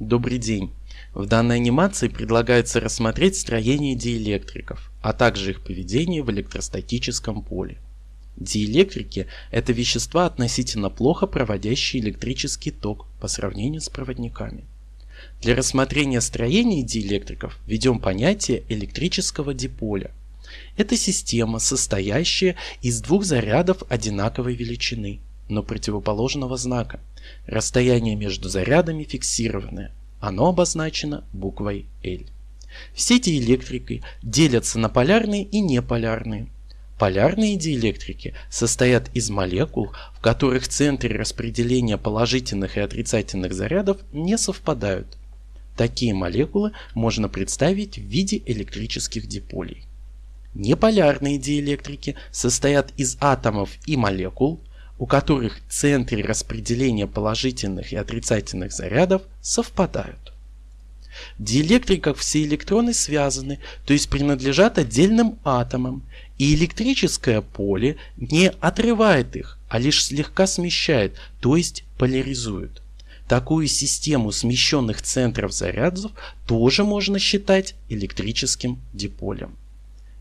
Добрый день! В данной анимации предлагается рассмотреть строение диэлектриков, а также их поведение в электростатическом поле. Диэлектрики – это вещества, относительно плохо проводящие электрический ток по сравнению с проводниками. Для рассмотрения строения диэлектриков введем понятие электрического диполя. Это система, состоящая из двух зарядов одинаковой величины, но противоположного знака. Расстояние между зарядами фиксированное. Оно обозначено буквой L. Все диэлектрики делятся на полярные и неполярные. Полярные диэлектрики состоят из молекул, в которых центры распределения положительных и отрицательных зарядов не совпадают. Такие молекулы можно представить в виде электрических диполей. Неполярные диэлектрики состоят из атомов и молекул, у которых центры распределения положительных и отрицательных зарядов совпадают. В диэлектриках все электроны связаны, то есть принадлежат отдельным атомам, и электрическое поле не отрывает их, а лишь слегка смещает, то есть поляризует. Такую систему смещенных центров зарядов тоже можно считать электрическим диполем.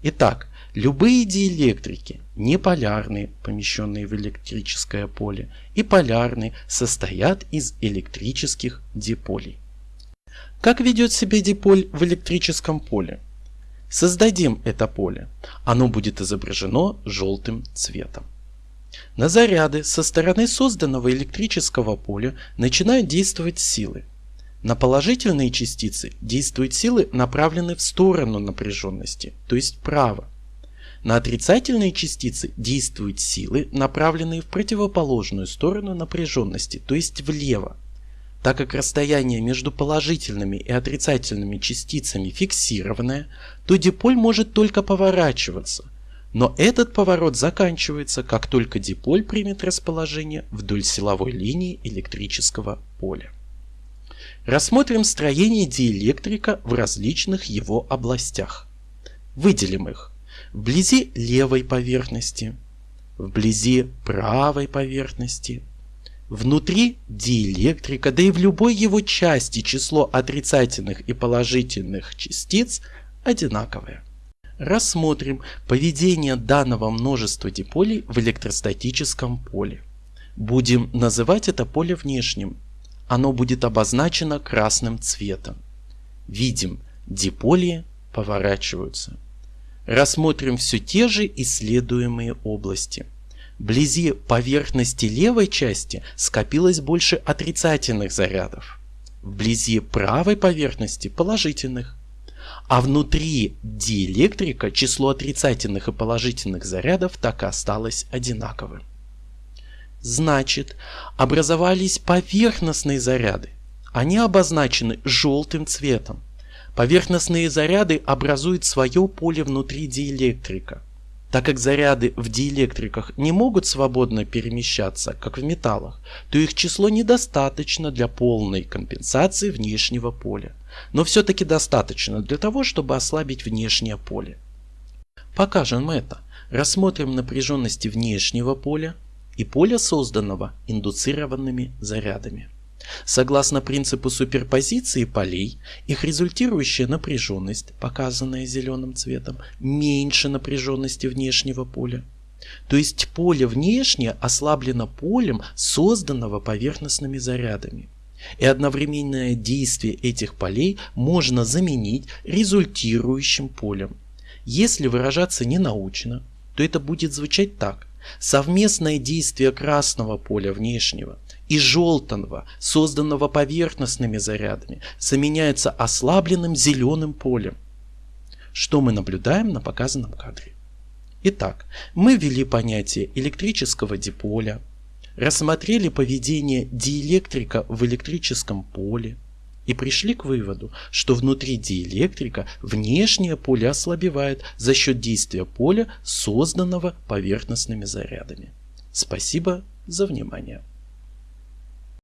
Итак, любые диэлектрики, неполярные, помещенные в электрическое поле, и полярные, состоят из электрических диполей. Как ведет себя диполь в электрическом поле? Создадим это поле. Оно будет изображено желтым цветом. На заряды со стороны созданного электрического поля начинают действовать силы. На положительные частицы действуют силы, направленные в сторону напряженности, то есть вправо. На отрицательные частицы действуют силы, направленные в противоположную сторону напряженности, то есть влево. Так как расстояние между положительными и отрицательными частицами фиксированное, то диполь может только поворачиваться. Но этот поворот заканчивается, как только диполь примет расположение вдоль силовой линии электрического поля. Рассмотрим строение диэлектрика в различных его областях. Выделим их. Вблизи левой поверхности, вблизи правой поверхности. Внутри диэлектрика, да и в любой его части число отрицательных и положительных частиц одинаковое. Рассмотрим поведение данного множества диполей в электростатическом поле. Будем называть это поле внешним оно будет обозначено красным цветом. Видим, диполи поворачиваются. Рассмотрим все те же исследуемые области. Вблизи поверхности левой части скопилось больше отрицательных зарядов. Вблизи правой поверхности положительных. А внутри диэлектрика число отрицательных и положительных зарядов так и осталось одинаковым. Значит, образовались поверхностные заряды. Они обозначены желтым цветом. Поверхностные заряды образуют свое поле внутри диэлектрика. Так как заряды в диэлектриках не могут свободно перемещаться, как в металлах, то их число недостаточно для полной компенсации внешнего поля. Но все-таки достаточно для того, чтобы ослабить внешнее поле. Покажем это. Рассмотрим напряженности внешнего поля, и поля, созданного индуцированными зарядами. Согласно принципу суперпозиции полей, их результирующая напряженность, показанная зеленым цветом, меньше напряженности внешнего поля. То есть поле внешнее ослаблено полем, созданного поверхностными зарядами. И одновременное действие этих полей можно заменить результирующим полем. Если выражаться не научно, то это будет звучать так. Совместное действие красного поля внешнего и желтого, созданного поверхностными зарядами, заменяется ослабленным зеленым полем. Что мы наблюдаем на показанном кадре? Итак, мы ввели понятие электрического диполя, рассмотрели поведение диэлектрика в электрическом поле, и пришли к выводу, что внутри диэлектрика внешнее поле ослабевает за счет действия поля, созданного поверхностными зарядами. Спасибо за внимание.